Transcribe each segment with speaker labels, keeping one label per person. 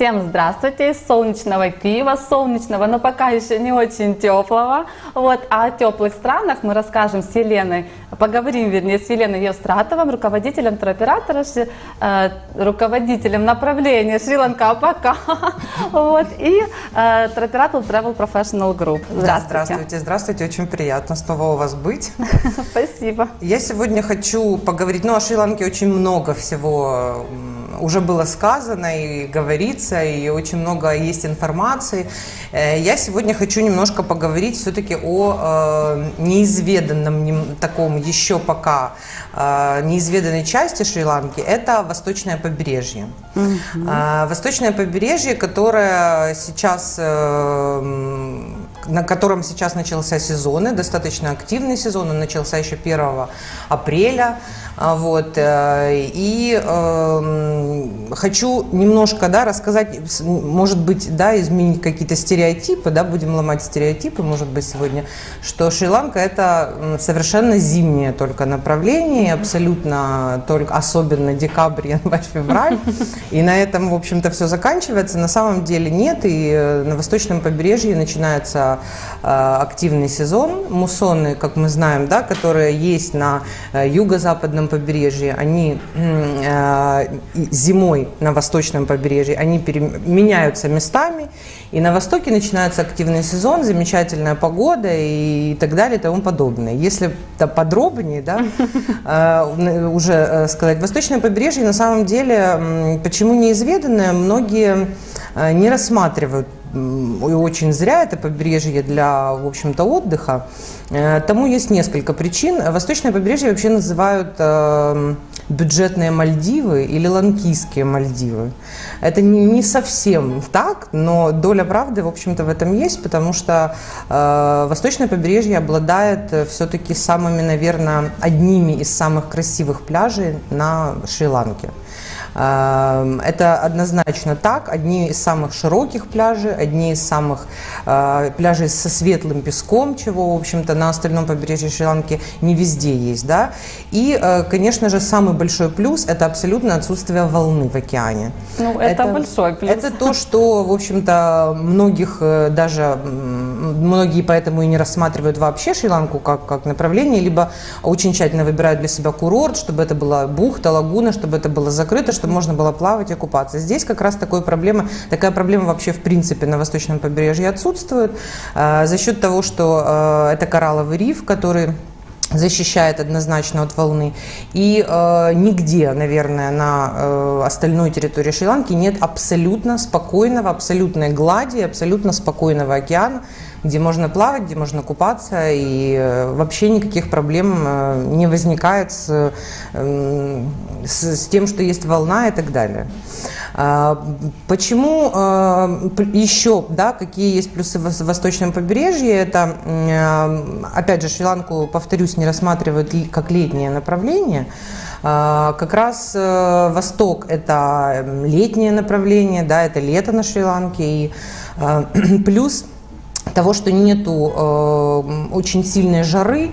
Speaker 1: Всем здравствуйте из солнечного Киева, солнечного, но пока еще не очень теплого. Вот, а о теплых странах мы расскажем с Еленой, поговорим, вернее, с Еленой Евстратовым, руководителем туроператора, э, руководителем направления Шри-Ланка пока. Вот, и э, туроператор Travel Professional Group.
Speaker 2: Да, здравствуйте, здравствуйте, очень приятно снова у вас быть.
Speaker 1: Спасибо.
Speaker 2: Я сегодня хочу поговорить, ну, о Шри-Ланке очень много всего уже было сказано и говорится, и очень много есть информации. Э, Я сегодня хочу немножко поговорить все-таки о э, неизведанном таком еще пока э, неизведанной части Шри-Ланки, это восточное побережье. А, Восточное побережье, которое сейчас, на котором сейчас начался сезон, и достаточно активный сезон, он начался еще 1 апреля. А, Вот, э, и эм, хочу немножко да, рассказать, может быть, да, изменить какие-то стереотипы, да, будем ломать стереотипы, может быть, сегодня, что Шри-Ланка это совершенно зимнее только направление, абсолютно только, особенно декабрь, январь, февраль, и на этом, в общем-то, все заканчивается. На самом деле нет, и э, на восточном побережье начинается э, активный сезон. Муссоны, как мы знаем, да, которые есть на э, юго-западном побережье, они э, зимой на восточном побережье, они меняются местами, и на востоке начинается активный сезон, замечательная погода и так далее и тому подобное. Если да, подробнее, да, э, уже э, сказать, восточное побережье на самом деле, почему неизведанное, многие не рассматривают и очень зря это побережье для, в общем-то, отдыха. Э, Тому есть несколько причин. Восточное побережье вообще называют э, бюджетные Мальдивы или ланкийские Мальдивы. Это не, совсем так, но доля правды, в общем-то, в этом есть, потому что э, восточное побережье обладает все-таки самыми, наверное, одними из самых красивых пляжей на Шри-Ланке. Эм, Это однозначно так. Одни из самых широких пляжей, одни из самых э, пляжей со светлым песком, чего, в общем-то, на остальном побережье Шри-Ланки не везде есть, да. И, э, конечно же, самый большой плюс – это абсолютно отсутствие волны в океане.
Speaker 1: Ну, это большой плюс.
Speaker 2: Это то, что, в общем-то, многих э, даже, многие поэтому и не рассматривают вообще Шри-Ланку как, как направление, либо очень тщательно выбирают для себя курорт, чтобы это была бухта, лагуна, чтобы это было закрыто, чтобы можно было плавать и купаться. Здесь как раз такой проблемы, такая проблема вообще в принципе на восточном побережье отсутствует э, за счет того, что э, это коралловый риф, который защищает однозначно от волны. И э, нигде, наверное, на э, остальной территории Шри-Ланки нет абсолютно спокойного, абсолютной глади, абсолютно спокойного океана, где можно плавать, где можно купаться, и э, вообще никаких проблем э, не возникает с, э, с, с тем, что есть волна и так далее. А, Почему э, еще, да, какие есть плюсы в вос- восточном побережье? Это, опять же, Шри-Ланку, повторюсь, не рассматривают как летнее направление. А, Как раз Восток – это м, летнее направление, да, это лето на Шри-Ланке. И плюс того, что нету э, очень сильной жары,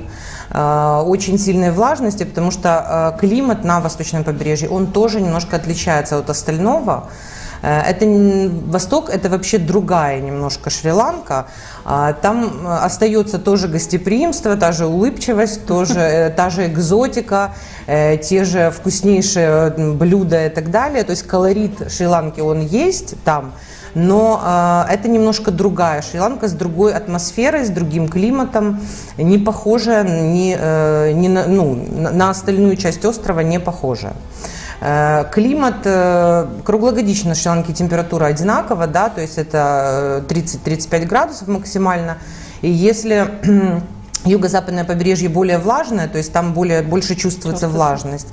Speaker 2: э, очень сильной влажности, потому что э, климат на восточном побережье, он тоже немножко отличается от остального. Э, Это Восток, это вообще другая немножко Шри-Ланка. А, Там э, остается тоже гостеприимство, та же улыбчивость, тоже, э, та же экзотика, те же вкуснейшие блюда и так далее. То есть колорит Шри-Ланки он есть там, но э, это немножко другая Шри-Ланка с другой атмосферой, с другим климатом, не похожая ни, э, ни на, ну, на- остальную часть острова, не похожая. Э, Климат э, круглогодично на Шри-Ланке температура одинакова, да, то есть это э, 30-35 градусов максимально. И если юго-западное побережье более влажное, то есть там более, больше чувствуется влажность,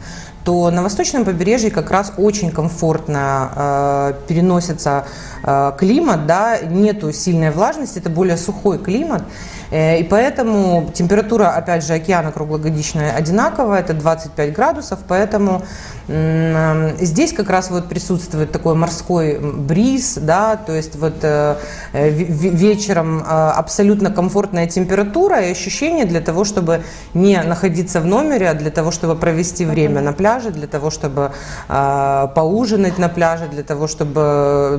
Speaker 2: то на восточном побережье как раз очень комфортно э, переносится э, климат, да, нету сильной влажности, это более сухой климат. Э, и поэтому температура, опять же, океана круглогодичная одинаковая, это 25 градусов, поэтому Здесь как раз вот присутствует такой морской бриз, да, то есть вот э, вечером э, абсолютно комфортная температура и ощущение для того, чтобы не находиться в номере, а для того, чтобы провести время на пляже, для того, чтобы поужинать на пляже, для того, чтобы,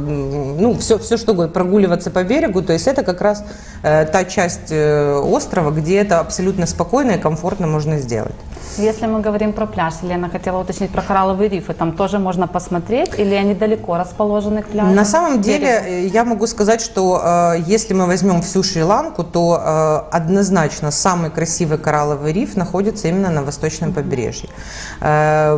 Speaker 2: ну, все, все что угодно, прогуливаться по берегу, то есть это как раз та часть острова, где это абсолютно спокойно и комфортно можно сделать.
Speaker 1: Если мы говорим про пляж, Елена хотела уточнить про коралловые рифы, там тоже можно посмотреть или они далеко расположены к пляжу?
Speaker 2: На самом деле э, я могу сказать, что э, если мы возьмем всю Шри-Ланку, то э, однозначно самый красивый коралловый риф находится именно на восточном побережье. Э,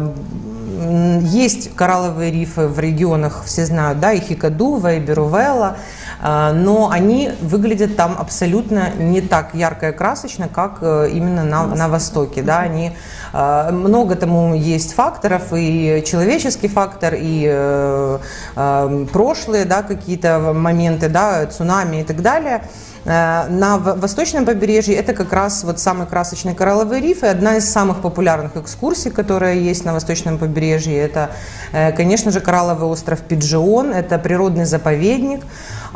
Speaker 2: есть коралловые рифы в регионах, все знают, да, и Хикадува, и Берувелла, э, но они выглядят там абсолютно не так ярко и красочно, как э, именно на, на Востоке. Да, они, э, много тому есть факторов, и человеческий фактор, и прошлые да, какие-то моменты, да, цунами и так далее. На восточном побережье это как раз вот самый красочный коралловый риф и одна из самых популярных экскурсий, которая есть на восточном побережье. Это, конечно же, коралловый остров Пиджион, это природный заповедник.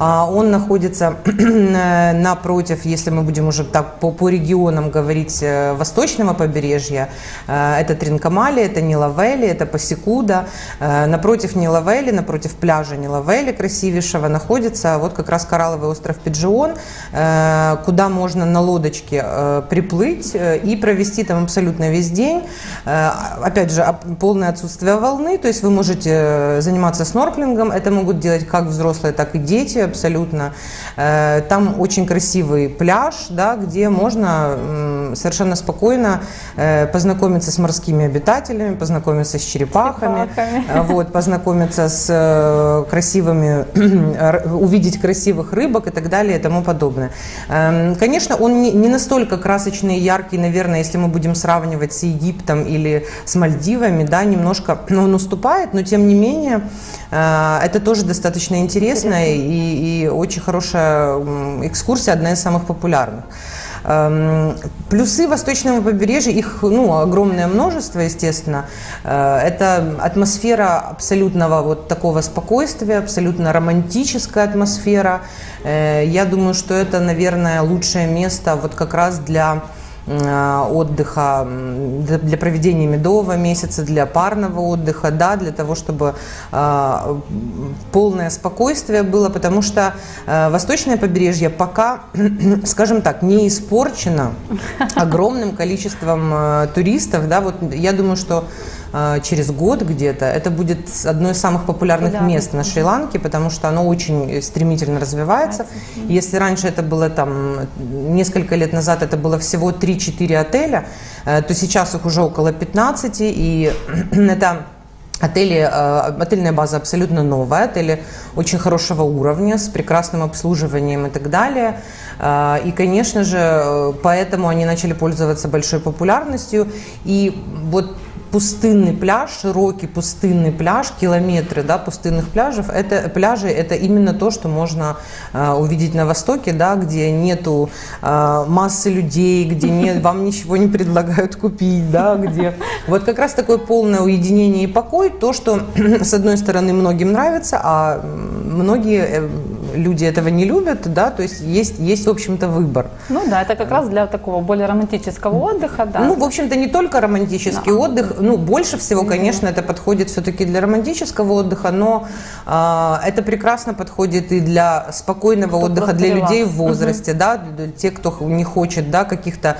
Speaker 2: А, он находится напротив, если мы будем уже так по, по регионам говорить, э, восточного побережья. Э, это Тринкамали, это Нилавели, это Пасикуда. Э, напротив Нилавели, напротив пляжа Нилавели красивейшего находится вот как раз коралловый остров Пиджион, куда можно на лодочке приплыть и провести там абсолютно весь день. Опять же, полное отсутствие волны, то есть вы можете заниматься снорклингом, это могут делать как взрослые, так и дети, абсолютно. Э, там очень красивый пляж, да, где можно совершенно спокойно э, познакомиться с морскими обитателями, познакомиться с черепахами, черепахами. Э, вот, познакомиться с красивыми, увидеть красивых рыбок и так далее и тому подобное. Эм, конечно, он не настолько красочный и яркий, наверное, если мы будем сравнивать с Египтом или с Мальдивами, да, немножко он уступает, но тем не менее это тоже достаточно интересно, интересно. и и, очень хорошая экскурсия, одна из самых популярных. Эм, плюсы восточного побережья, их ну, огромное множество, естественно. Э, это атмосфера абсолютного вот такого спокойствия, абсолютно романтическая атмосфера. Э, я думаю, что это, наверное, лучшее место вот как раз для отдыха, для проведения медового месяца, для парного отдыха, да, для того, чтобы э, полное спокойствие было, потому что э, восточное побережье пока, скажем так, не испорчено огромным количеством туристов, да, вот я думаю, что через год где-то, это будет одно из самых популярных да. мест на Шри-Ланке, потому что оно очень стремительно развивается. Если раньше это было там, несколько лет назад это было всего 3-4 отеля, э, то сейчас их уже около 15, и это Отели, э, отельная база абсолютно новая, отели очень хорошего уровня, с прекрасным обслуживанием и так далее. Э, и, конечно же, поэтому они начали пользоваться большой популярностью. И вот пустынный пляж, широкий пустынный пляж, километры да, пустынных пляжев, это, пляжи это именно то, что можно э, увидеть на Востоке, да, где нету э, массы людей, где нет, вам ничего не предлагают купить, да, где вот как раз такое полное уединение и покой, то, что с одной стороны многим нравится, а многие э, люди этого не любят, да, то есть есть, есть в общем-то, выбор.
Speaker 1: Ну да, это как раз для такого более романтического отдыха, да.
Speaker 2: Ну, в общем-то, не только романтический да. отдых, ну, больше всего, конечно, это подходит все-таки для романтического отдыха, но э, это прекрасно подходит и для спокойного кто отдыха, для людей в возрасте, угу. да, для тех, кто не хочет, да, каких-то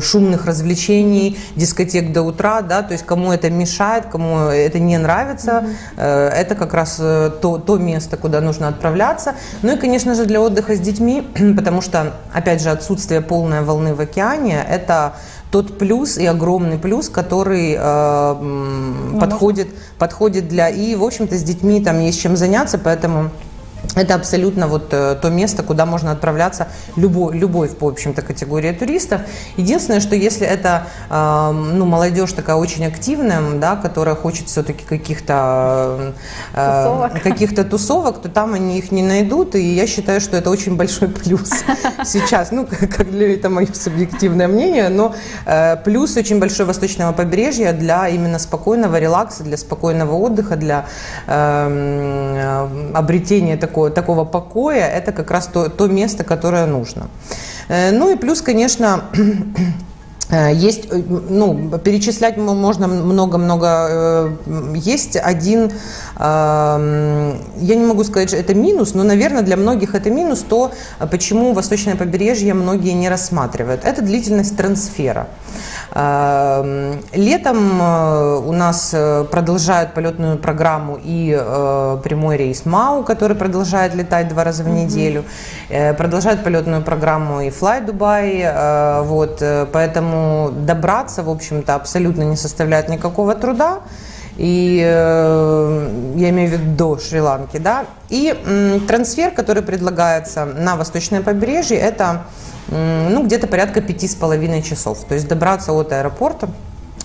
Speaker 2: шумных развлечений, дискотек до утра, да, то есть кому это мешает, кому это не нравится, угу. э, это как раз э, то, то место, куда нужно отправляться. Ну и, конечно же, для отдыха с детьми, потому что, опять же, отсутствие полной волны в океане, это тот плюс и огромный плюс, который э, ну, подходит, подходит для... И, в общем-то, с детьми там есть чем заняться, поэтому это абсолютно вот э, то место, куда можно отправляться любой, любой в общем-то, категории туристов. Единственное, что если это э, ну, молодежь такая очень активная, да, которая хочет все-таки каких-то э, тусовок. каких-то тусовок, то там они их не найдут. И я считаю, что это очень большой плюс сейчас. Ну, как для это мое субъективное мнение, но э, плюс очень большой восточного побережья для именно спокойного релакса, для спокойного отдыха, для э, обретения такого такого, такого покоя, это как раз то, то место, которое нужно. Э, ну и плюс, конечно, э, есть, э, ну, перечислять можно много-много. Есть один, я не могу сказать, что это минус, но, наверное, для многих это минус, то, почему восточное побережье многие не рассматривают. Это длительность трансфера. Эм, летом э, у нас э, продолжают полетную программу и э, прямой рейс МАУ, который продолжает летать два раза в неделю. Продолжает полетную программу и Fly Dubai. Вот, поэтому добраться, в общем-то, абсолютно не составляет никакого труда и я имею в виду до Шри-Ланки, да, и трансфер, который предлагается на восточное побережье, это ну, где-то порядка пяти с половиной часов. То есть добраться от аэропорта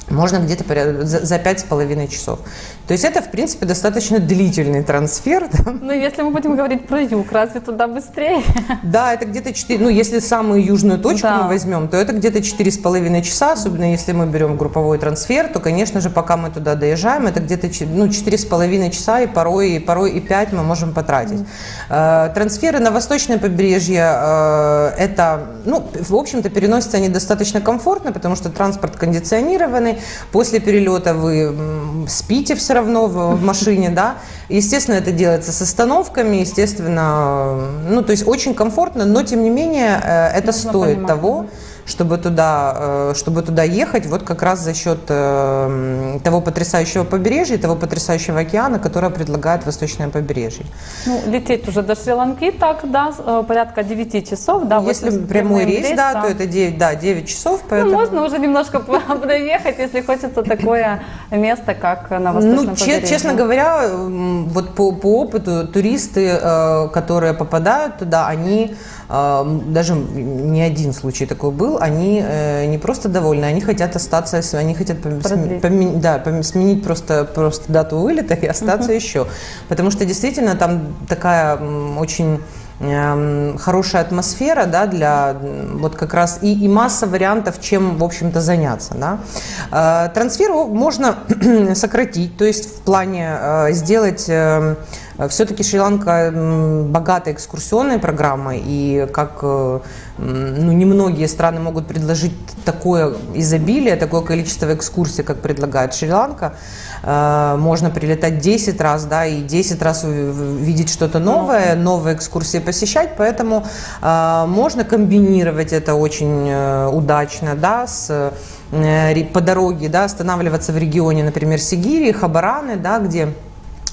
Speaker 2: можно где-то за пять с половиной часов. То есть это, в принципе, достаточно длительный трансфер.
Speaker 1: Да? Ну, если мы будем говорить про юг, разве туда быстрее?
Speaker 2: Да, это где-то 4, ну, если самую южную точку да. мы возьмем, то это где-то четыре с половиной часа, особенно если мы берем групповой трансфер, то, конечно же, пока мы туда доезжаем, это где-то ну, четыре с половиной часа, и порой, и порой и пять мы можем потратить. Mm. Трансферы на восточное побережье, э, это, ну, в общем-то, переносятся они достаточно комфортно, потому что транспорт кондиционированный, после перелета вы спите все равно в, в машине, да. Естественно, это делается с остановками, естественно, ну, то есть очень комфортно, но тем не менее э, это Нужно стоит понимать. того, чтобы туда, э, чтобы туда ехать, вот как раз за счет э, того потрясающего побережья, того потрясающего океана, которое предлагает восточное побережье.
Speaker 1: Ну, лететь уже до Шри-Ланки так, да, э, порядка 9 часов, да.
Speaker 2: Если прямой рейс, рейс да, да, то это 9, да, 9 часов.
Speaker 1: Ну, поэтому... Ну, можно уже немножко проехать, если хочется такое место, как на восточном ну, побережье.
Speaker 2: Честно говоря, вот по, по опыту туристы, которые попадают туда, они даже не один случай такой был, они э, не просто довольны, они хотят остаться, они хотят поменять, да, сменить просто, просто дату вылета и остаться uh-huh. еще. Потому что действительно там такая очень хорошая атмосфера, да, для вот как раз и, и масса вариантов, чем, в общем-то, заняться, да. Э, трансфер можно сократить, то есть в плане э, сделать эм, все-таки Шри-Ланка богата экскурсионной программой, и как э, ну, немногие страны могут предложить такое изобилие, такое количество экскурсий, как предлагает Шри-Ланка. Э, можно прилетать 10 раз, да, и 10 раз видеть что-то новое, новые экскурсии посещать, поэтому э, можно комбинировать это очень удачно, да, с по дороге, да, останавливаться в регионе, например, Сигири, Хабараны, да, где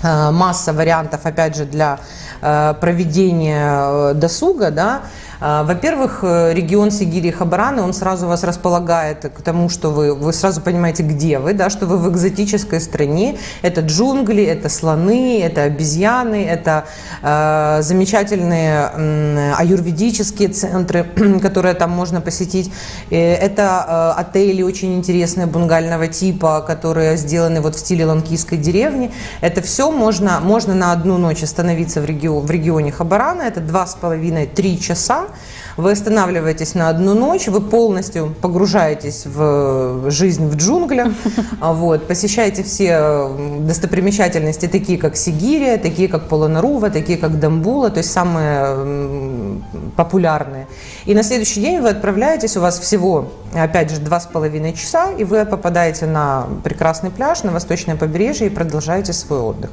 Speaker 2: масса вариантов, опять же, для э, проведения э, досуга, да, во-первых, э, регион Сигири и Хабараны, он сразу вас располагает к тому, что вы, вы сразу понимаете, где вы, да, что вы в экзотической стране. Это джунгли, это слоны, это обезьяны, это э, замечательные э, аюрведические центры, которые там можно посетить. Это э, отели очень интересные бунгального типа, которые сделаны вот в стиле ланкийской деревни. Это все можно, можно на одну ночь остановиться в, регион, в регионе Хабарана. Это два с половиной-три часа вы останавливаетесь на одну ночь, вы полностью погружаетесь в жизнь в джунглях, а вот, посещаете все достопримечательности, такие как Сигирия, такие как Полонарува, такие как Дамбула, то есть самые популярные. И на следующий день вы отправляетесь, у вас всего, опять же, два с половиной часа, и вы попадаете на прекрасный пляж, на восточное побережье и продолжаете свой отдых.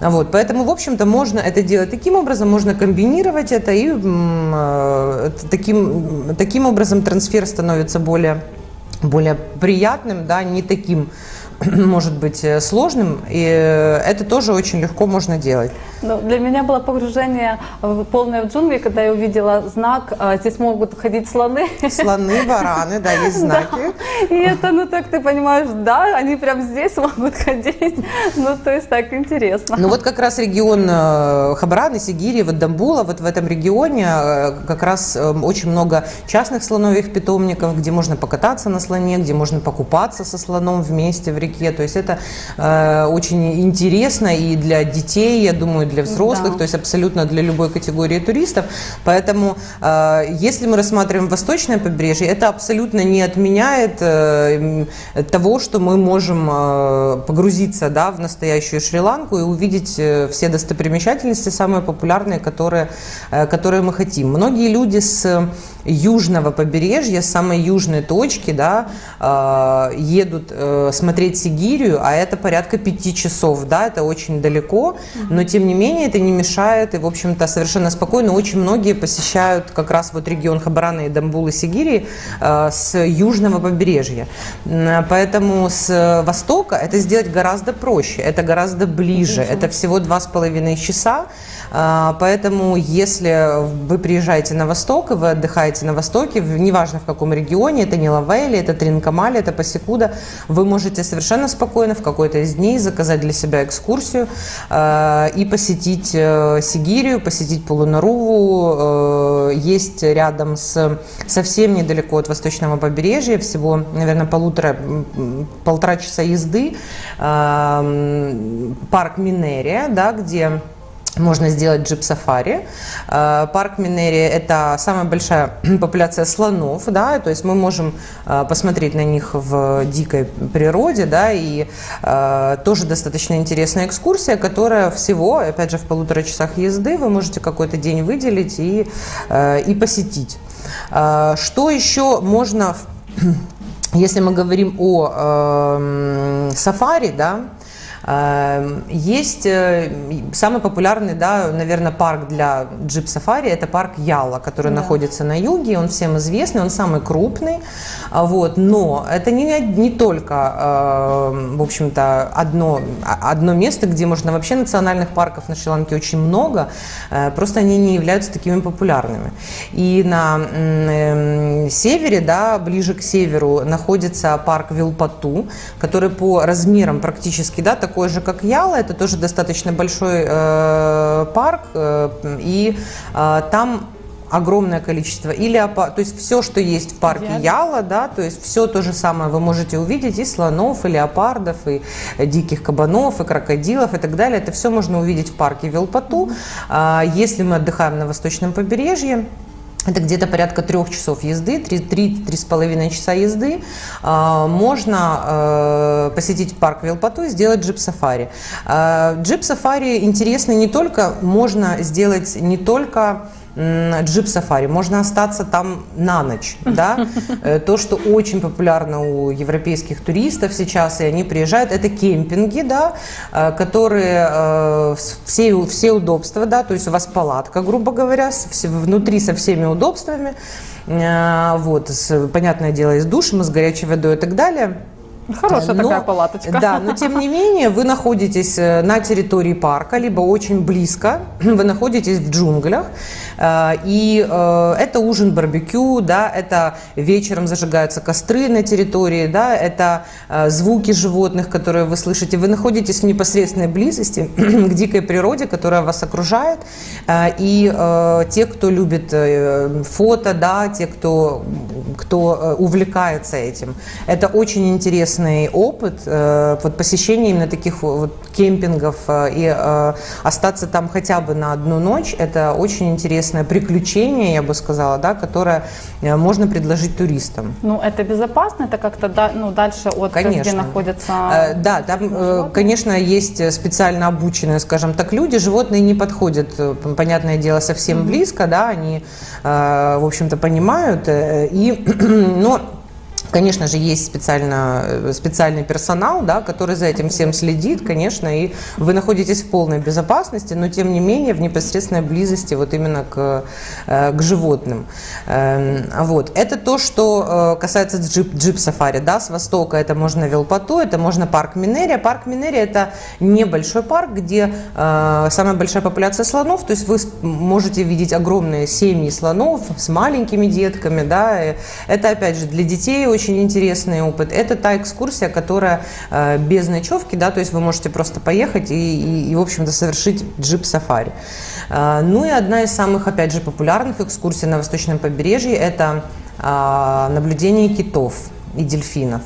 Speaker 2: Вот, поэтому, в общем-то, можно это делать таким образом, можно комбинировать это, и э, таким, таким образом трансфер становится более, более приятным, да, не таким может быть э, сложным, и э, это тоже очень легко можно делать.
Speaker 1: Ну, для меня было погружение в полное в джунгли, когда я увидела знак, а, здесь могут ходить слоны.
Speaker 2: Слоны, вараны, да, есть знаки.
Speaker 1: Да. И это, ну так ты понимаешь, да, они прям здесь могут ходить. Ну, то есть так интересно.
Speaker 2: Ну вот как раз регион э, Хабараны, Сигири, вот Дамбула, вот в этом регионе как раз очень много частных слоновьих питомников, где можно покататься на слоне, где можно покупаться со слоном вместе в реке. То есть это э, очень интересно и для детей, я думаю, для взрослых,
Speaker 1: Да.
Speaker 2: то есть абсолютно для любой категории туристов. Поэтому, э, если мы рассматриваем восточное побережье, это абсолютно не отменяет э, того, что мы можем э, погрузиться да, в настоящую Шри-Ланку и увидеть э, все достопримечательности, самые популярные, которые, э, которые мы хотим. Многие люди с южного побережья, с самой южной точки, да, э, едут э, смотреть Сигирию, а это порядка пяти часов, да, это очень далеко, но тем не менее это не мешает, и, в общем-то, совершенно спокойно. Очень многие посещают как раз вот регион Хабарана и Дамбулы Сигирии э, с южного побережья. Поэтому с востока это сделать гораздо проще, это гораздо ближе, это всего два с половиной часа, Поэтому, если вы приезжаете на восток, и вы отдыхаете на востоке, неважно в каком регионе, это не Лавели, это Тринкамали, это Пасикуда, вы можете совершенно спокойно в какой-то из дней заказать для себя экскурсию э, и посетить э, Сигирию, посетить Полунаруву. Э, Есть рядом с совсем недалеко от восточного побережья, всего, наверное, полутора, полтора часа езды, м, парк Минерия, да, где можно сделать джип-сафари. Э, Парк Минерия – это самая большая популяция слонов, да, то есть мы можем э, посмотреть на них в дикой природе, да, и э, тоже достаточно интересная экскурсия, которая всего, опять же, в полутора часах езды вы можете какой-то день выделить и, э, и посетить. Э, Что еще можно, если мы говорим о эм, сафари, да, Есть э, самый популярный, да, наверное, парк для джип-сафари, это парк Яла, который
Speaker 1: Да.
Speaker 2: находится на юге, он всем известный, он самый крупный, а, вот, но это не, не только, э, в общем-то, одно, а- одно место, где можно, вообще национальных парков на Шри-Ланке очень много, э, просто они не являются такими популярными. И на эм, севере, да, ближе к северу находится парк Вилпату, который по размерам практически, да, такой же, как Яла, это тоже достаточно большой э, парк, э, и э, там огромное количество и леопард, то есть все, что есть в парке
Speaker 1: Идеально.
Speaker 2: Яла, да, то есть все то же самое вы можете увидеть и слонов, и леопардов, и диких кабанов, и крокодилов, и так далее. Это все можно увидеть в парке Вилпату. А, Если мы отдыхаем на восточном побережье, это где-то порядка трех часов езды, три-три с половиной часа езды. А, Можно э, посетить парк Вилпату и сделать джип-сафари. А, Джип-сафари интересны не только, можно сделать не только м, джип-сафари, можно остаться там на ночь, да, Э, то, что очень популярно у европейских туристов сейчас, и они приезжают, это кемпинги, да, э, которые э, все, все удобства, да, то есть у вас палатка, грубо говоря, внутри со всеми удобствами, вот, с- понятное дело, и с душем, и с горячей водой и так далее.
Speaker 1: Хорошая
Speaker 2: Но-
Speaker 1: такая палаточка.
Speaker 2: Да, но тем не менее вы находитесь э, на территории парка, либо очень близко, вы находитесь в джунглях, э, и э, это ужин барбекю, да, это вечером зажигаются костры на территории, да, это звуки животных, которые вы слышите. Вы находитесь в непосредственной близости к дикой природе, которая вас окружает, и те, кто любит фото, да, те, кто, кто увлекается этим, это очень интересный опыт, э, вот посещение именно таких вот кемпингов э, и э, остаться там хотя бы на одну ночь, это очень интересное приключение, я бы сказала, да, которое можно предложить туристам.
Speaker 1: Ну, это безопасно, это как-то да- ну, дальше от где
Speaker 2: Конечно.
Speaker 1: находится...
Speaker 2: Э, Да, там, э, конечно, есть специально обученные, скажем так, люди. Животные не подходят, понятное дело, совсем близко, да, они, в общем-то, понимают. И, но Конечно же, есть специально, э, специальный персонал, да, который за этим всем следит, конечно, и вы находитесь в полной безопасности, но тем не менее в непосредственной близости вот именно к, э, к животным. Эм, вот. Это то, что э, касается джип, джип-сафари. Да, с востока это можно Велпату, это можно парк Минерия. Парк Минерия это небольшой парк, где самая большая популяция слонов, то есть вы можете видеть огромные семьи слонов с маленькими детками. Да, это опять же для детей очень очень интересный опыт. Это та экскурсия, которая э, без ночевки, да, то есть вы можете просто поехать и, и, и в общем-то, совершить джип-сафари. Э, ну и одна из самых, опять же, популярных экскурсий на восточном побережье – это э, наблюдение китов и дельфинов.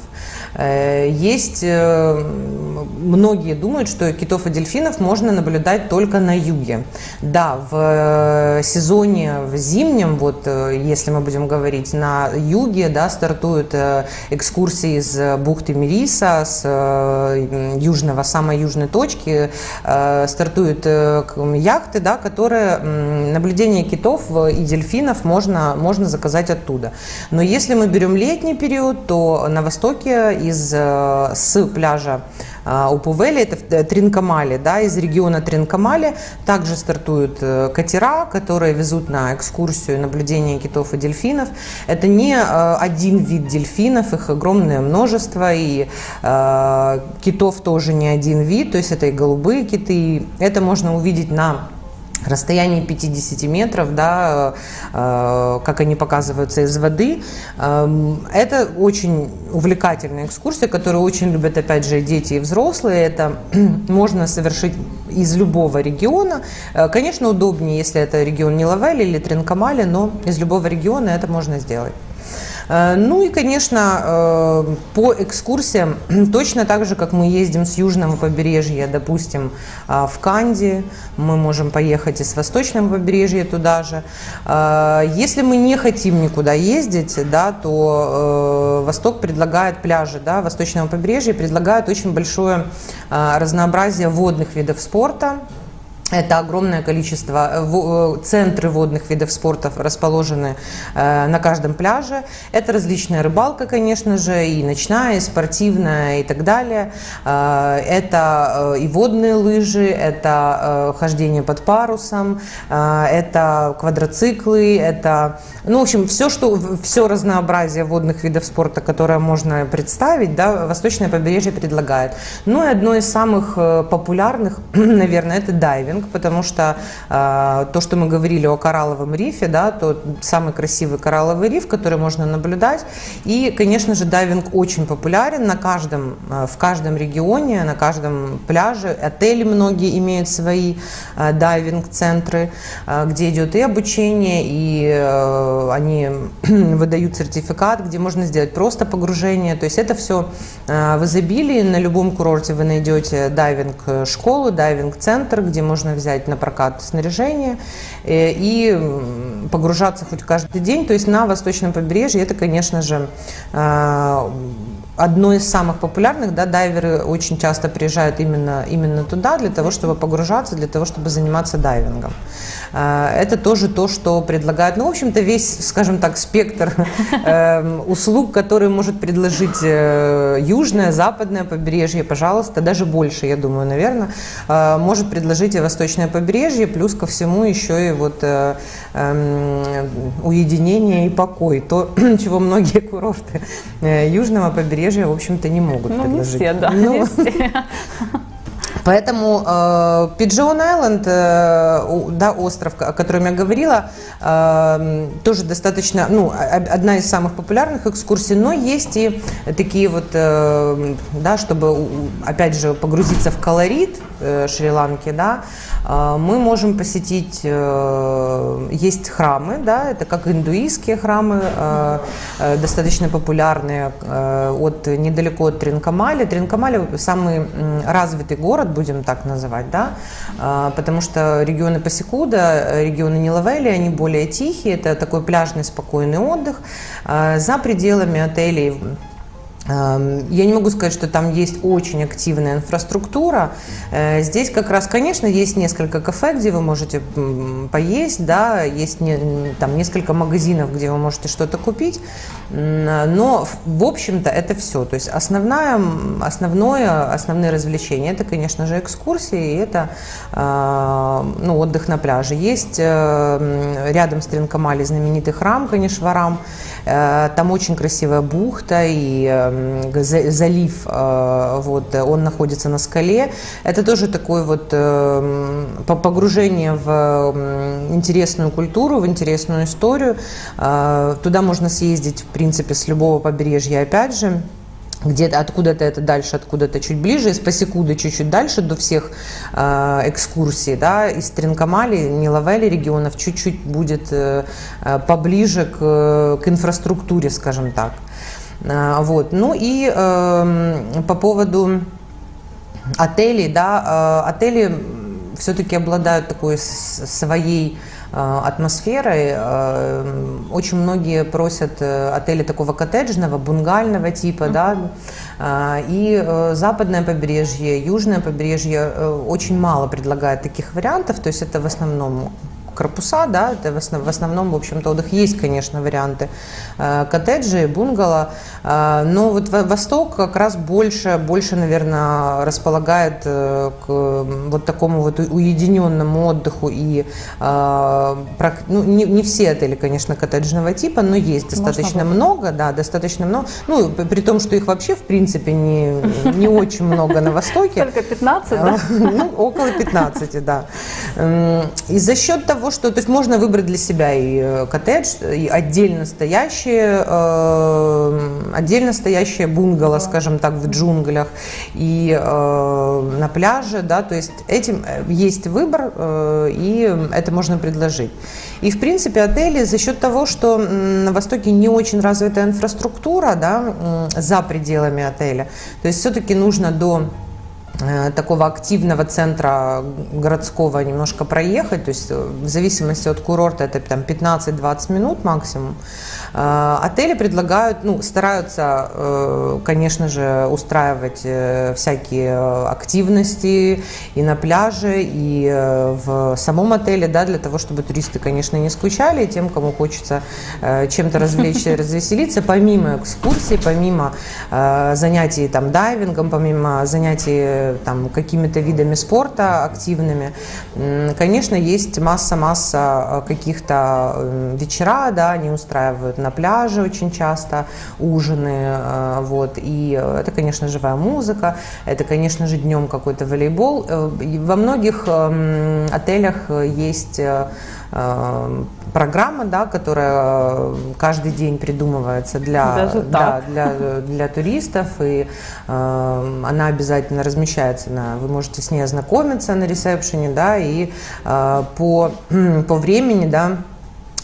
Speaker 2: Есть, э, многие думают, что китов и дельфинов можно наблюдать только на юге. Да, в э, сезоне, в зимнем, вот если мы будем говорить, на юге да, стартуют экскурсии из бухты Мириса, с южного, самой южной точки, стартуют яхты, да, которые наблюдение китов и дельфинов можно, можно заказать оттуда. Но если мы берем летний период, то на востоке из, э, с пляжа э, Упувели, это в Тринкамале, да, из региона Тринкамале. Также стартуют э, катера, которые везут на экскурсию наблюдение китов и дельфинов. Это не один вид дельфинов, их огромное множество, и э, китов тоже не один вид, то есть это и голубые киты. Это можно увидеть на расстоянии 50 метров, да, э, как они показываются из воды. Э, это очень увлекательная экскурсия, которую очень любят, опять же, дети и взрослые. Это можно совершить из любого региона. Э, конечно, удобнее, если это регион Нилавель или Тринкамали, но из любого региона это можно сделать. Э, ну и, конечно, э, по экскурсиям, точно так же, как мы ездим с южного побережья, допустим, э, в Канди, мы можем поехать и с восточного побережья туда же. Если мы не хотим никуда ездить, да, то Восток предлагает пляжи да, восточного побережья, предлагает очень большое разнообразие водных видов спорта, это огромное количество, э, э, центры водных видов спорта расположены э, на каждом пляже. Это различная рыбалка, конечно же, и ночная, и спортивная, и так далее. Это и водные лыжи, это хождение под парусом, это квадроциклы, это, ну, в общем, все, что, все разнообразие водных видов спорта, которое можно представить, да, Восточное побережье предлагает. Ну и одно из самых популярных, наверное, это дайвинг дайвинг, потому что э, то, что мы говорили о коралловом рифе, да, то самый красивый коралловый риф, который можно наблюдать. И, конечно же, дайвинг очень популярен на каждом, э, в каждом регионе, на каждом пляже. Отели многие имеют свои э, дайвинг-центры, э, где идет и обучение, и э, они выдают сертификат, где можно сделать просто погружение. То есть это все э, в изобилии. На любом курорте вы найдете дайвинг-школу, дайвинг-центр, где можно можно взять на прокат снаряжение э, и погружаться хоть каждый день. То есть на восточном побережье это, конечно же, э, одно из самых популярных, да, дайверы очень часто приезжают именно, именно туда для того, чтобы погружаться, для того, чтобы заниматься дайвингом. Э, это тоже то, что предлагают, ну, в общем-то, весь, скажем так, спектр эм, услуг, который может предложить э, южное, западное побережье, пожалуйста, даже больше, я думаю, наверное, э, может предложить и восточное побережье, плюс ко всему еще и вот эм, уединение и покой, то, чего многие курорты южного побережья, в общем-то, не могут ну, предложить.
Speaker 1: Не все, да, ну, не все.
Speaker 2: Поэтому э, Пиджон Айленд, э, да, остров, о котором я говорила, э, тоже достаточно, ну, одна из самых популярных экскурсий, но есть и такие вот, э, да, чтобы, опять же, погрузиться в колорит э, Шри-Ланки, да, э, мы можем посетить, э, есть храмы, да, это как индуистские храмы, э, э, достаточно популярные, э, от недалеко от Тринкамали. Тринкамали самый развитый город, будем так называть, да, а, потому что регионы Пасикуда, регионы Нилавели, они более тихие, это такой пляжный спокойный отдых. А, за пределами отелей я не могу сказать, что там есть очень активная инфраструктура. Э, здесь как раз, конечно, есть несколько кафе, где вы можете поесть, да, есть не, там несколько магазинов, где вы можете что-то купить, но в общем-то это все. То есть основная, основное, основные развлечения это, конечно же, экскурсии, и это э, ну, отдых на пляже. Есть э, рядом с Тринкомали знаменитый храм Канишварам, там очень красивая бухта и залив, э, вот, он находится на скале. Это тоже такое вот э, погружение в интересную культуру, в интересную историю. Э, туда можно съездить, в принципе, с любого побережья, опять же где-то откуда-то это дальше, откуда-то чуть ближе, из Пасекуда чуть-чуть дальше до всех э, экскурсий, да, из Тринкомали, Ниловели регионов чуть-чуть будет э, поближе к, к инфраструктуре, скажем так. А, вот. Ну и э, по поводу отелей, да, э, отели все-таки обладают такой своей э, атмосферой. Э, очень многие просят отели такого коттеджного, бунгального типа, да, и западное побережье, южное побережье очень мало предлагает таких вариантов, то есть это в основном корпуса, да, это в, основ, в основном, в общем-то, отдых есть, конечно, варианты э, коттеджи, бунгало, э, но вот Восток как раз больше, больше, наверное, располагает э, к вот такому вот уединенному отдыху и ну, не, не все отели, конечно, коттеджного типа, но есть достаточно много, да, достаточно много, ну, при том, что их вообще, в принципе, не, не очень много на Востоке.
Speaker 1: Только 15, да?
Speaker 2: Ну, около 15, да. И за счет того, того, что то есть можно выбрать для себя и э, коттедж, и отдельно стоящие, э, отдельно стоящие бунгало, скажем так, в джунглях и э, на пляже, да, то есть этим э, есть выбор, э, и это можно предложить. И, в принципе, отели за счет того, что на Востоке не очень развитая инфраструктура, да, за пределами отеля, то есть все-таки нужно до такого активного центра городского немножко проехать, то есть э, в зависимости от курорта это там 15-20 минут максимум. Э, отели предлагают, ну, стараются, конечно же, устраивать всякие активности и на пляже, и в самом отеле, да, для того, чтобы туристы, конечно, не скучали, и тем, кому хочется чем-то развлечься развеселиться, помимо экскурсий, помимо занятий там дайвингом, помимо занятий там, какими-то видами спорта активными. Конечно, есть масса-масса э, каких-то э, вечера, да, они устраивают на пляже очень часто ужины, э, вот, и это, конечно, живая музыка, это, конечно же, днем какой-то волейбол. Во многих эм, отелях есть программа, да, которая каждый день придумывается для, да, для, для туристов, и э, она обязательно размещается на, вы можете с ней ознакомиться на ресепшене, да, и э, по, по времени, да,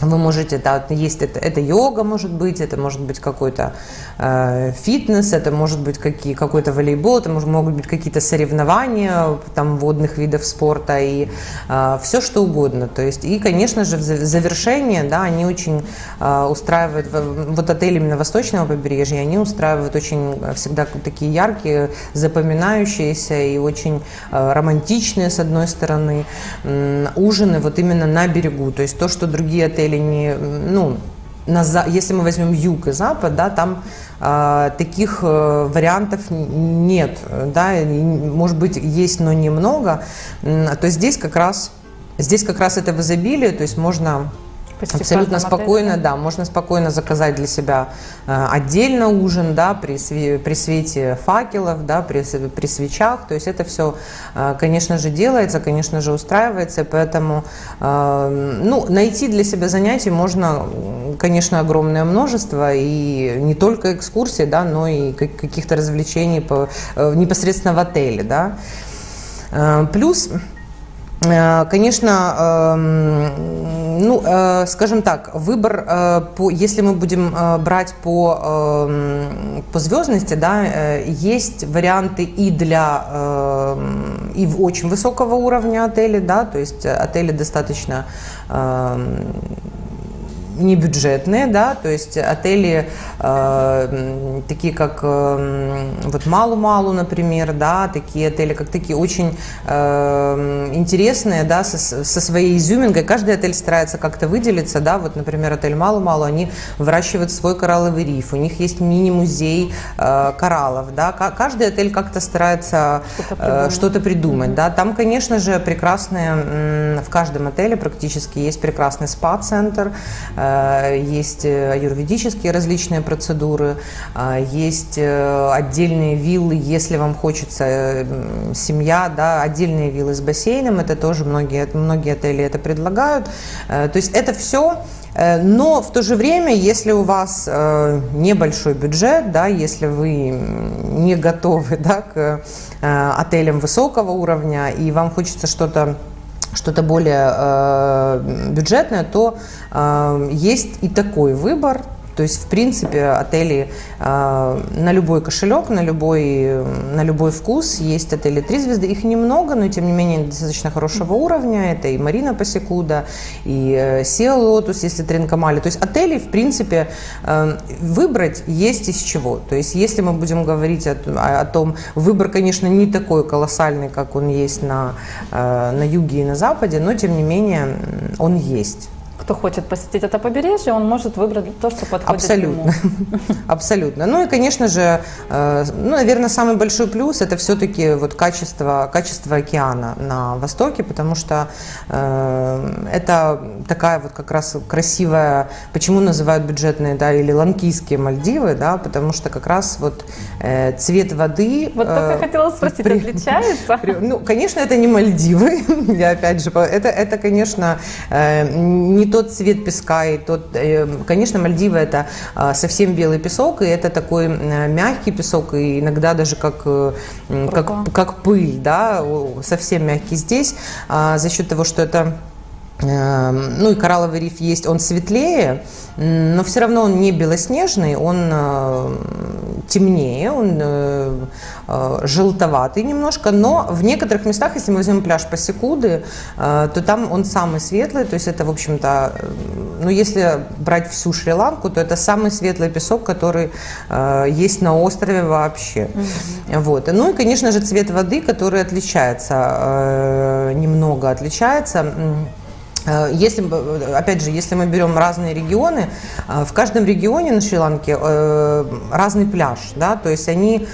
Speaker 2: вы можете, да, есть это, это йога может быть, это может быть какой-то э, фитнес, это может быть какие, какой-то волейбол, это может, могут быть какие-то соревнования там водных видов спорта и э, все что угодно. То есть и, конечно же, в завершение, да, они очень э, устраивают вот отели именно восточного побережья, они устраивают очень всегда такие яркие, запоминающиеся и очень э, романтичные с одной стороны э, ужины вот именно на берегу. То есть то, что другие отели не, ну, на, если мы возьмем юг и запад, да, там э, таких э, вариантов нет, да, может быть есть, но немного, то здесь как раз здесь как раз это в изобилии, то есть можно Почти Абсолютно спокойно, отеле. да, можно спокойно заказать для себя э, отдельно ужин, да, при, све при свете факелов, да, при, при свечах, то есть это все, э, конечно же, делается, конечно же, устраивается, поэтому, э, ну, найти для себя занятий можно, конечно, огромное множество, и не только экскурсии, да, но и каких-то развлечений по, непосредственно в отеле, да. Плюс конечно, эм, ну, э, скажем так, выбор, э, если мы будем брать по, эм, по звездности, да, есть варианты и для эм, и очень высокого уровня отелей, да, то есть отели достаточно не бюджетные, да, то есть отели э, такие как э, вот Малу-Малу, например, да, такие отели, как такие очень э, интересные, да, со, со своей изюминкой. Каждый отель старается как-то выделиться, да, вот, например, отель Малу-Малу, они выращивают свой коралловый риф, у них есть мини-музей э, кораллов, да, каждый отель как-то старается что-то придумать, э, что придумать да, там, конечно же, прекрасные, в каждом отеле практически есть прекрасный спа-центр, э, есть аюрведические различные процедуры, э, есть э, отдельные виллы, если вам хочется семья, да, отдельные виллы с бассейном, это тоже многие, многие отели это предлагают. То есть это все но в то же время, если у вас небольшой бюджет, да, если вы не готовы да, к отелям высокого уровня и вам хочется что-то что-то более э, бюджетное, то э, есть и такой выбор. То есть, в принципе, отели э, на любой кошелек, на любой, на любой вкус. Есть отели три звезды. Их немного, но тем не менее достаточно хорошего уровня. Это и Марина Пасекуда, и э, Sea Lotus, если Тринкомали. То есть отелей, в принципе, э, выбрать есть из чего. То есть, если мы будем говорить о, о том, выбор, конечно, не такой колоссальный, как он есть на, э, на юге и на западе, но тем не менее он есть
Speaker 1: кто хочет посетить это побережье, он может выбрать то, что подходит
Speaker 2: Абсолютно.
Speaker 1: ему.
Speaker 2: Абсолютно. Ну и, конечно же, э, ну, наверное, самый большой плюс это все-таки вот качество, качество океана на востоке, потому что э, это такая вот как раз красивая, почему называют бюджетные, да, или ланкийские Мальдивы, да, потому что как раз вот э, цвет воды...
Speaker 1: Вот только э, хотела спросить, при, отличается?
Speaker 2: При, ну, конечно, это не Мальдивы, я опять же, это, это конечно, не тот цвет песка, и тот, э, конечно, Мальдивы это а, совсем белый песок, и это такой мягкий песок, и иногда даже как, э, как, как пыль, да, совсем мягкий здесь, а, за счет того, что это ну и коралловый риф есть, он светлее, но все равно он не белоснежный, он э, темнее, он э, э, желтоватый немножко, но в некоторых местах, если мы возьмем пляж Пасекуды, то там он самый светлый, то есть это, в общем-то, ну если брать всю Шри-Ланку, то это самый светлый песок, который есть на острове вообще. Mm-hmm. Вот. Ну и, конечно же, цвет воды, который отличается, немного отличается. Э, если, э, опять же, если мы берем разные регионы, э, в каждом регионе на Шри-Ланке разный пляж, да, то есть они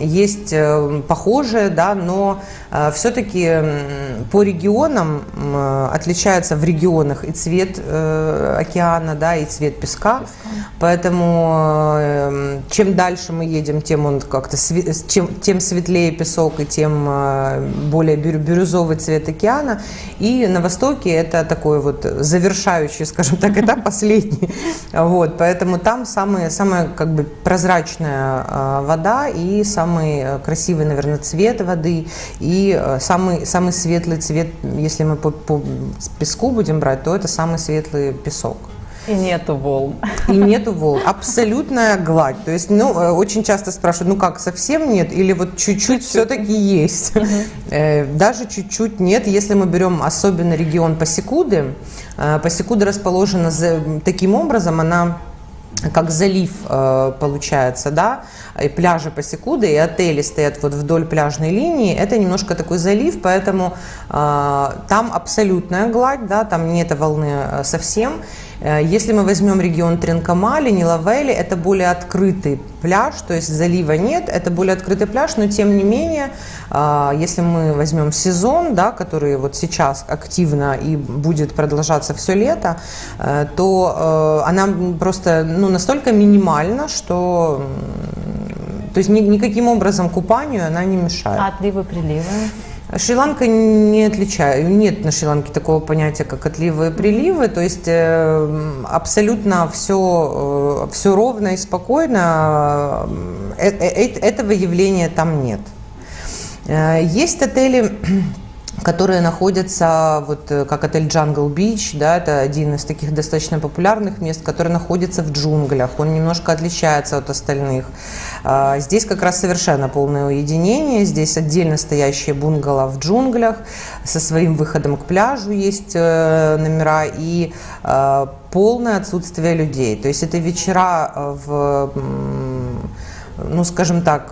Speaker 2: есть похожие, да, но все-таки по регионам отличается в регионах и цвет океана, да, и цвет песка, поэтому чем дальше мы едем, тем он как-то чем, тем светлее песок и тем более бирюзовый цвет океана, и на востоке это такой вот завершающий, скажем так, этап, последний. Вот, поэтому там самая, самая как бы прозрачная а, вода и самый э, красивый, наверное, цвет воды и э, самый, самый светлый цвет, если мы по, по песку будем брать, то это самый светлый песок.
Speaker 1: И нету волн.
Speaker 2: И нету волн. Абсолютная гладь. То есть, ну, э, очень часто спрашивают, ну как, совсем нет? Или вот чуть-чуть все-таки есть? Угу. Даже чуть-чуть нет. Если мы берем особенно регион Пасекуды, э, Пасекуда расположена таким образом, она как залив получается, да, и пляжи Пасекуды, и отели стоят вот вдоль пляжной линии, это немножко такой залив, поэтому э, там абсолютная гладь, да, там нет волны совсем. Э, если мы возьмем регион Тренкамали, Нилавели, это более открытый пляж, то есть залива нет, это более открытый пляж, но тем не менее, э, если мы возьмем сезон, да, который вот сейчас активно и будет продолжаться все лето, то она просто ну, настолько минимальна, что то есть ни, никаким образом купанию она не мешает.
Speaker 1: А отливы, приливы?
Speaker 2: Шри-Ланка не отличает, нет на Шри-Ланке такого понятия, как отливы и приливы, то есть э, абсолютно все, э, все ровно и спокойно, э, этого явления там нет. Есть отели которые находятся, вот э, как отель Jungle Beach, да, это один из таких достаточно популярных мест, который находится в джунглях, он немножко отличается от остальных. А, здесь как раз совершенно полное уединение, здесь отдельно стоящие бунгало в джунглях, со своим выходом к пляжу есть э, номера и э, полное отсутствие людей. То есть это вечера в, ну скажем так,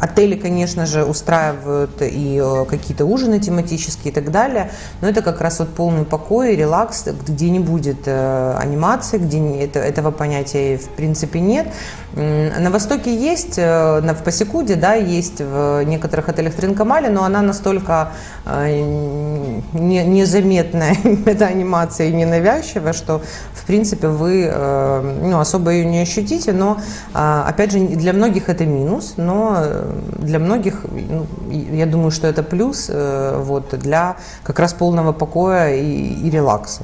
Speaker 2: Отели, конечно же, устраивают и э, какие-то ужины тематические и так далее, но это как раз вот полный покой, релакс, где не будет э, анимации, где это, этого понятия в принципе нет. На Востоке есть, э, в Пасекуде, да, есть в некоторых отелях Тринкомали, но она настолько не, незаметная, эта анимация и ненавязчивая, что в принципе вы ну, особо ее не ощутите, но опять же для многих это минус, но для многих, ну, я думаю, что это плюс э, вот, для как раз полного покоя и, и релакса.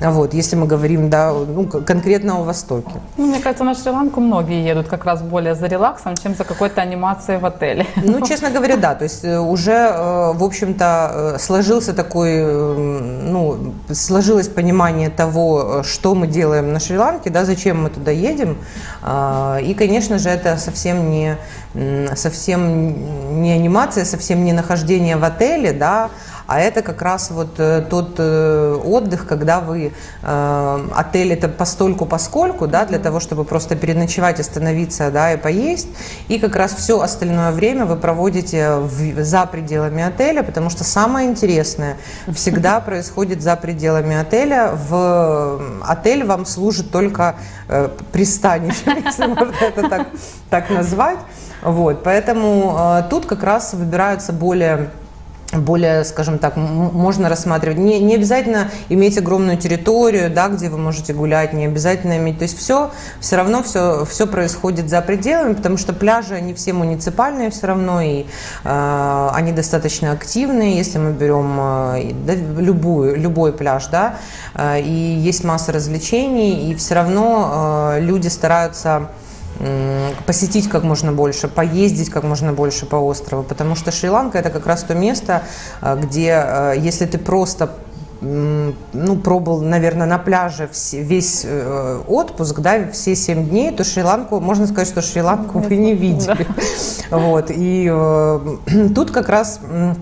Speaker 2: Вот, если мы говорим, да, ну, конкретно о Востоке.
Speaker 1: Ну, мне кажется, на Шри-Ланку многие едут как раз более за релаксом, чем за какой-то анимацией в отеле.
Speaker 2: Ну, честно говоря, да. То есть э, уже, э, в общем-то, сложился такой, ну, сложилось понимание того, что мы делаем на Шри-Ланке, да, зачем мы туда едем. А, и, конечно же, это совсем не, совсем не анимация, совсем не нахождение в отеле, да, а это как раз вот э, тот э, отдых, когда вы э, отель это постольку поскольку, да, для того, чтобы просто переночевать, остановиться, да, и поесть, и как раз все остальное время вы проводите в, за пределами отеля, потому что самое интересное всегда происходит за пределами отеля. В отель вам служит только э, пристанище, если можно это так, так назвать. Вот, поэтому э, тут как раз выбираются более более, скажем так, можно рассматривать. Не, не обязательно иметь огромную территорию, да, где вы можете гулять, не обязательно иметь. То есть все, все равно все, все происходит за пределами, потому что пляжи, они все муниципальные все равно, и э, они достаточно активные, если мы берем э, да, любую, любой пляж, да, э, и есть масса развлечений, и все равно э, люди стараются посетить как можно больше, поездить как можно больше по острову, потому что Шри-Ланка это как раз то место, а, где, а, если ты просто ну, пробовал, наверное, на пляже весь э, отпуск, да, все семь дней, то Шри-Ланку, можно сказать, что Шри-Ланку вы не видели. Вот, и э, тут как раз Э,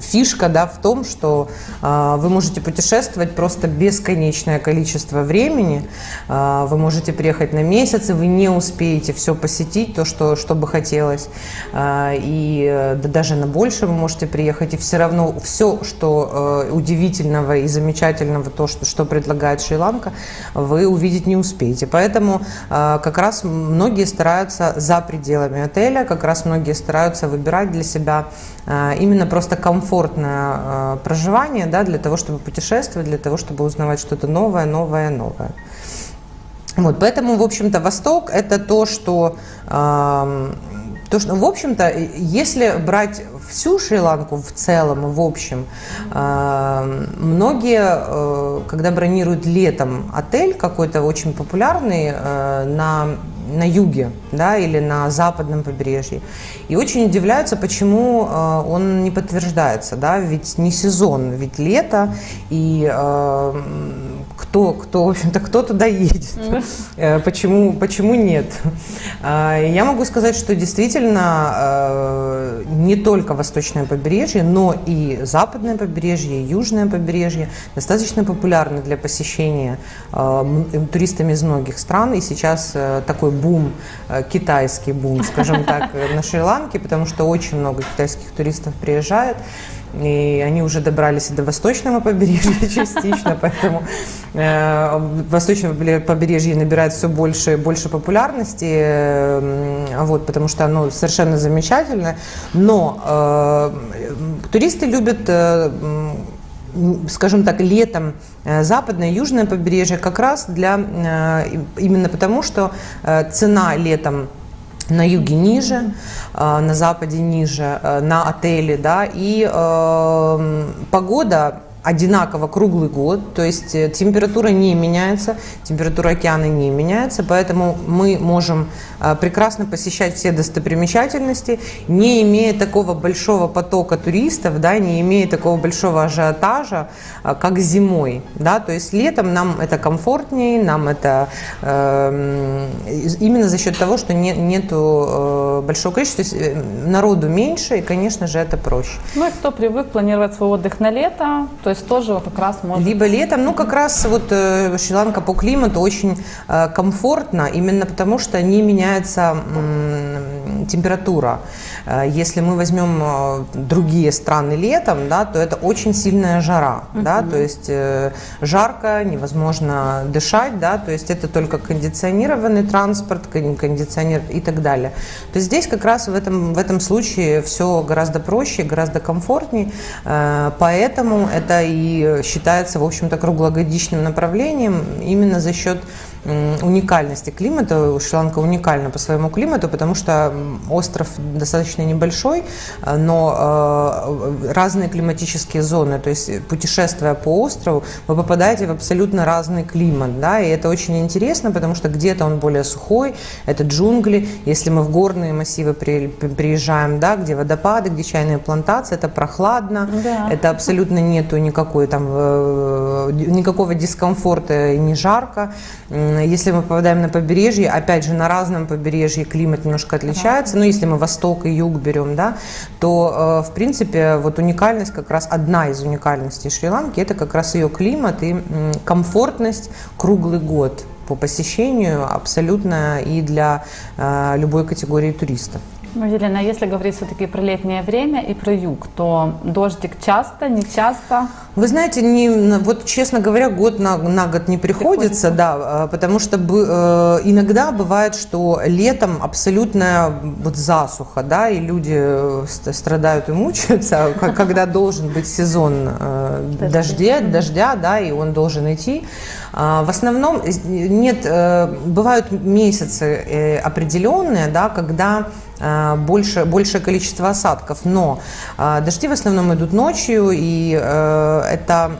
Speaker 2: фишка да, в том, что э, вы можете путешествовать просто бесконечное количество времени. Э, вы можете приехать на месяц, и вы не успеете все посетить, то, что, что бы хотелось. Э, и э, да, даже на больше вы можете приехать, и все равно все, что э, удивительного и замечательного, то, что, что предлагает Шри-Ланка, вы увидеть не успеете. Поэтому э, как раз многие стараются за пределами отеля, как раз многие стараются выбирать для себя э, именно просто комфортное э, проживание да, для того, чтобы путешествовать, для того, чтобы узнавать что-то новое, новое, новое. Вот, поэтому, в общем-то, Восток – это то, что, э, то, что в общем-то, если брать всю Шри-Ланку в целом, в общем, э, многие, э, когда бронируют летом отель какой-то очень популярный э, на на юге да, или на западном побережье. И очень удивляются, почему э, он не подтверждается. Да? Ведь не сезон, ведь лето, и э, кто, кто, в общем-то, кто туда едет, э, почему, почему нет. Э, я могу сказать, что действительно э, не только восточное побережье, но и западное побережье, и южное побережье достаточно популярны для посещения туристами из многих стран, и сейчас такой бум, китайский бум, скажем так, на Шри-Ланке, потому что очень много китайских туристов приезжает и они уже добрались до восточного побережья частично, поэтому э, восточное побережье набирает все больше и больше популярности, вот, потому что оно совершенно замечательное, но э, туристы любят э, скажем так, летом западное и южное побережье как раз для, именно потому, что цена летом на юге ниже, на западе ниже, на отеле, да, и э, погода одинаково круглый год, то есть э, температура не меняется, температура океана не меняется, поэтому мы можем э, прекрасно посещать все достопримечательности, не имея такого большого потока туристов, да, не имея такого большого ажиотажа, э, как зимой. Да, то есть летом нам это комфортнее, нам это э, именно за счет того, что не, нету э, большого количества, то есть народу меньше, и, конечно же, это проще.
Speaker 1: Ну и кто привык планировать свой отдых на лето, то то есть тоже как раз можно...
Speaker 2: Либо летом, ну как раз вот э, Шри-Ланка по климату очень э, комфортно, именно потому что не меняется э, температура. Э, если мы возьмем э, другие страны летом, да, то это очень сильная жара, uh-huh. да, то есть э, жарко, невозможно дышать, да, то есть это только кондиционированный транспорт, кондиционер и так далее. То есть здесь как раз в этом, в этом случае все гораздо проще, гораздо комфортнее, поэтому это и считается, в общем-то, круглогодичным направлением именно за счет уникальности климата. Шри-Ланка уникальна по своему климату, потому что остров достаточно небольшой, э, но э, разные климатические зоны. То есть путешествуя по острову, вы попадаете в абсолютно разный климат. Да, и это очень интересно, потому что где-то он более сухой, это джунгли. Если мы в горные массивы приезжаем, да, где водопады, где чайные плантации, это прохладно, да. это абсолютно нету никакой там, э, никакого дискомфорта и не жарко. Если мы попадаем на побережье, опять же, на разном побережье климат немножко отличается, но если мы восток и юг берем, да, то, э, в принципе, вот уникальность, как раз одна из уникальностей Шри-Ланки, это как раз ее климат и комфортность круглый год по посещению абсолютно и для э, любой категории туристов.
Speaker 1: Ну, Елена, если говорить все-таки про летнее время и про юг, то дождик часто, не часто?
Speaker 2: Вы знаете, не, вот честно говоря, год на, на год не приходится, приходится. да, а, потому что э, иногда бывает, что летом абсолютная вот засуха, да, и люди э, страдают и мучаются, когда должен быть сезон э, дождя, дождя, да, и он должен идти. А, в основном нет, бывают месяцы определенные, да, когда Э, больше, большее количество осадков, но э, дожди в основном идут ночью, и э, это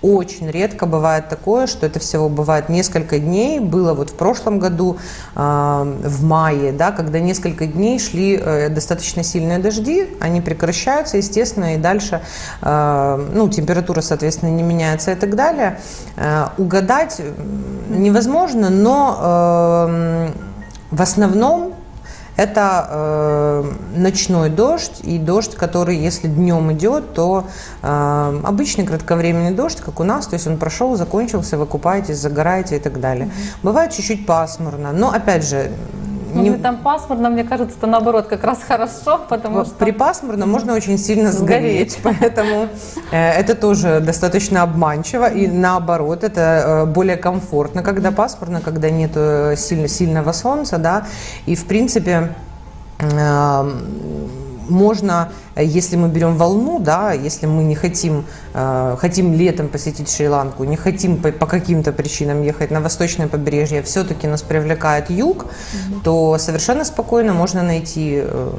Speaker 2: очень редко бывает такое, что это всего бывает несколько дней. Было вот в прошлом году, в мае, да, когда несколько дней шли достаточно сильные дожди, они прекращаются, естественно, и дальше ну, температура, соответственно, не меняется и так далее. Угадать невозможно, но в основном это э, ночной дождь и дождь, который, если днем идет, то э, обычный кратковременный дождь, как у нас, то есть он прошел, закончился, вы купаетесь, загораете и так далее. Mm-hmm. Бывает чуть-чуть пасмурно, но опять же
Speaker 1: ну, не... там пасмурно, мне кажется, это наоборот как раз хорошо, потому что...
Speaker 2: При пасмурно можно очень сильно сгореть, поэтому э, это тоже достаточно обманчиво, и наоборот, это э, более комфортно, когда пасмурно, когда нет э, сильно, сильного солнца, да, и в принципе можно, если мы берем волну, да, если мы не хотим, э, хотим летом посетить Шри-Ланку, не хотим по, по каким-то причинам ехать на восточное побережье, все-таки нас привлекает юг, mm-hmm. то совершенно спокойно можно найти э,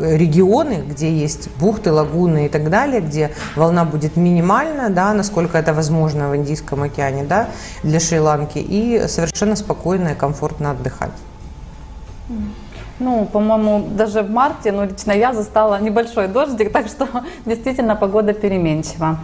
Speaker 2: регионы, где есть бухты, лагуны и так далее, где волна будет минимальна, да, насколько это возможно в Индийском океане, да, для Шри-Ланки, и совершенно спокойно и комфортно отдыхать.
Speaker 1: Ну, по-моему, даже в марте, ну, лично я застала небольшой дождик, так что действительно погода переменчива.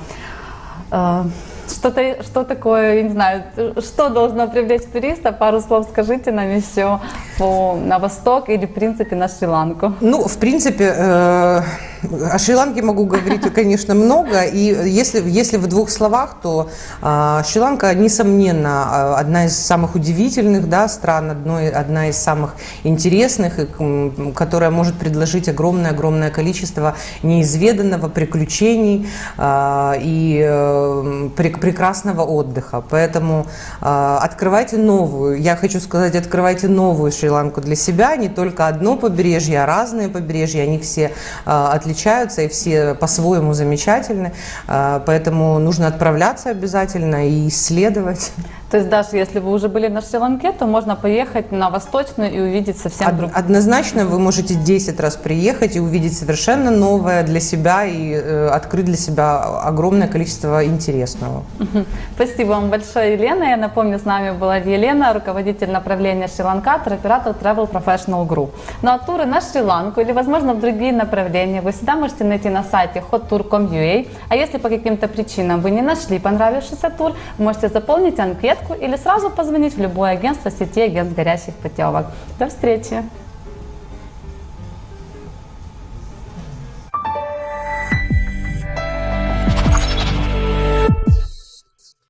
Speaker 1: Э, что-то, что такое, я не знаю, что должно привлечь туриста? Пару слов скажите нам еще по, на восток или, в принципе, на Шри-Ланку.
Speaker 2: Ну, в принципе, э, о Шри-Ланке могу говорить, конечно, много. И если, если в двух словах, то э, Шри-Ланка, несомненно, а, одна из самых удивительных да, стран, одной, одна из самых интересных, и, которая может предложить огромное-огромное количество неизведанного, приключений э, и э, прекрасного отдыха. Поэтому э, открывайте новую, я хочу сказать, открывайте новую Шри-Ланку для себя, не только одно побережье, а разные побережья, они все э, отличаются и все по-своему замечательны, э, поэтому нужно отправляться обязательно и исследовать.
Speaker 1: То есть даже если вы уже были на Шри-Ланке, то можно поехать на Восточную и увидеть совсем
Speaker 2: Од-
Speaker 1: другую.
Speaker 2: Однозначно вы можете 10 раз приехать и увидеть совершенно новое для себя и э, открыть для себя огромное количество интересного.
Speaker 1: Спасибо вам большое, Елена. Я напомню, с нами была Елена, руководитель направления Шри-Ланка, туроператор Travel Professional Group. Ну а туры на Шри-Ланку или, возможно, в другие направления вы всегда можете найти на сайте hottour.com.ua. А если по каким-то причинам вы не нашли понравившийся тур, можете заполнить анкетку или сразу позвонить в любое агентство сети агентств горящих путевок. До встречи!